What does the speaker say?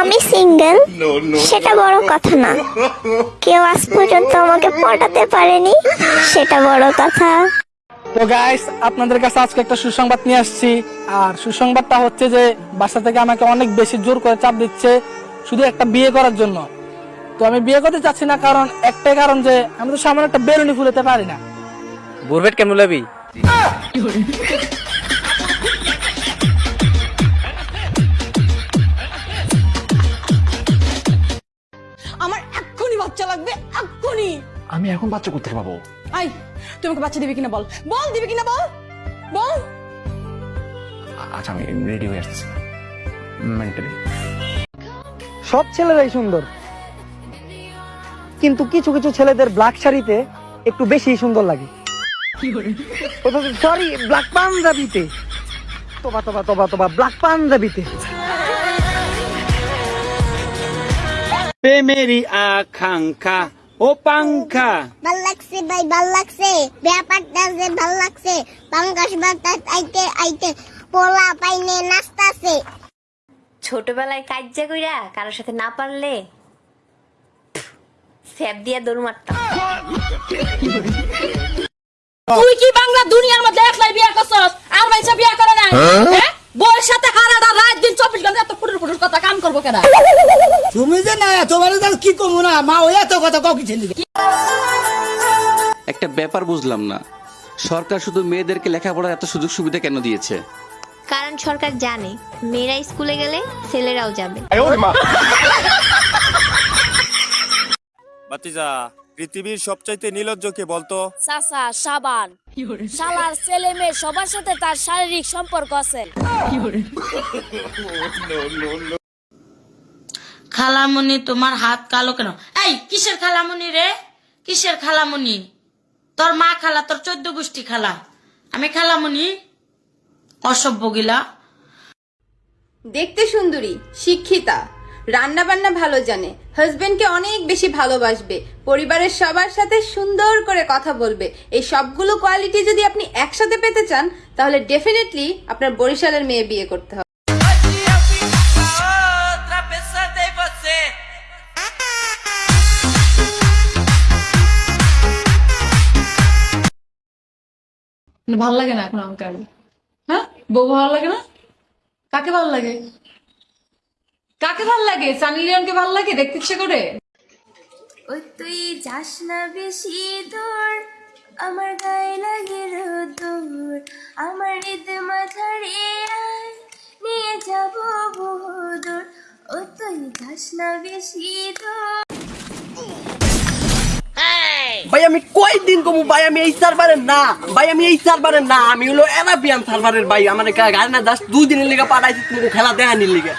আমি সিঙ্গেল? সেটা বড় কথা না। কেউ আজ পর্যন্ত আমাকে পটাতে পারেনি সেটা বড় কথা। তো গাইস আপনাদের কাছে আজকে একটা সুসংবাদ নিয়ে আসছি। আর সুসংবাদটা হচ্ছে যে বাসা থেকে আমাকে অনেক বেশি জোর করে চাপ দিচ্ছে শুধু একটা বিয়ে করার জন্য। তো আমি বিয়ে করতে চাচ্ছি না কারণ একটাই কারণ যে আমি তো সামান্য একটা বেলুনি ফুলেতে পারি না। বুরবেট কেমন লাবি বাচ্চা লাগবে এক্ষুনি। আমি এখন বাচ্চা করতে পাবো? আই তুমি আমাকে বাচ্চা দিবি কিনা বল? বল দিবি কিনা বল? বল। আচ্ছা আমি রেডি হয়ে আসতেছি। মেন্টালি সব ছেলেরাই সুন্দর। কিন্তু কিছু কিছু ছেলেদের ব্ল্যাক শাড়িতে একটু বেশি সুন্দর লাগে। সরি ব্ল্যাক পাঞ্জাবিতে। তোবা তোবা তোবা তোবা ব্ল্যাক পাঞ্জাবিতে। প্রেমেরই আকাঙ্ক্ষা ও পাঙ্খা ভালো লাগছে ভাই ভালো লাগছে ব্যাপারটা যে ভালো লাগছে পাঙ্গাস বাতাস আইতে আইতে পোলা পাইনে নাচতাছে ছোটবেলায় কাজ্জা কইরা কারোর সাথে না পারলে স্যাপ দিয়া দৌড় মারতাম। তুই কি বাংলা দুনিয়ার মধ্যে একলাই বিয়ে করছস আর মাইসা বিয়ে করে নাই হ্যাঁ বউয়ের সাথে হারাটা রাত দিন চব্বিশ ঘণ্টা এত ফুটুর ফুটুর কথা কাম করব কেন তুমি যে না তোমার কি কমু না? মা ওই এত কথা কাউ একটা ব্যাপার বুঝলাম না। সরকার শুধু মেয়েদেরকে লেখাপড়ার এত সুযোগ সুবিধা কেন দিয়েছে? কারণ সরকার জানে মেয়েরা স্কুলে গেলে ছেলেরাও যাবে। বাতিজা পৃথিবীর সবচাইতে নীলজ্জ কে বলতো? চাচা সাবান। শালার ছেলে মেয়ে সবার সাথে তার শারীরিক সম্পর্ক আছে। খালামুনি, তোমার হাত কালো কেন? এই, কিসের খালামুনি রে? কিসের খালামুনি? তোর মা খালা, তোর চোদ্দ গোষ্ঠী খালা। আমি খালামুনি? অসভ্য গিলা। দেখতে সুন্দরী, শিক্ষিতা। রান্না বান্না ভালো জানে হাজবেন্ডকে অনেক বেশি ভালোবাসবে। পরিবারের সবার সাথে সুন্দর করে কথা বলবে। এই সবগুলো কোয়ালিটি যদি আপনি একসাথে পেতে চান, তাহলে ডেফিনেটলি আপনার বরিশালের মেয়ে বিয়ে করতে হবে। ভালো লাগে না এখন আমাকে আর। হ্যাঁ? বউ ভালো লাগে না? কাকে ভালো লাগে? কাকে ভালো লাগে? সানি লিওনকে ভালো লাগে? দেখতে ইচ্ছে করে? ওই তুই যাস না বেশি দূর, আমার গায়ে লাগে রোদুর আমার মাথারে আয় নিয়ে যাব বহুদূর। ও তুই যাস না বেশি দূর ভাই আমি কই দিন কমু? ভাই, আমি এই সার্ভারের না। ভাই, আমি এই সার্ভারের না। আমি হলো এরাবিয়ান সার্ভারের ভাই। আমার গাড়ি না জাস্ট দুদিনের লিগে পাঠাইছি তুমি খেলা দেখানির লিগে।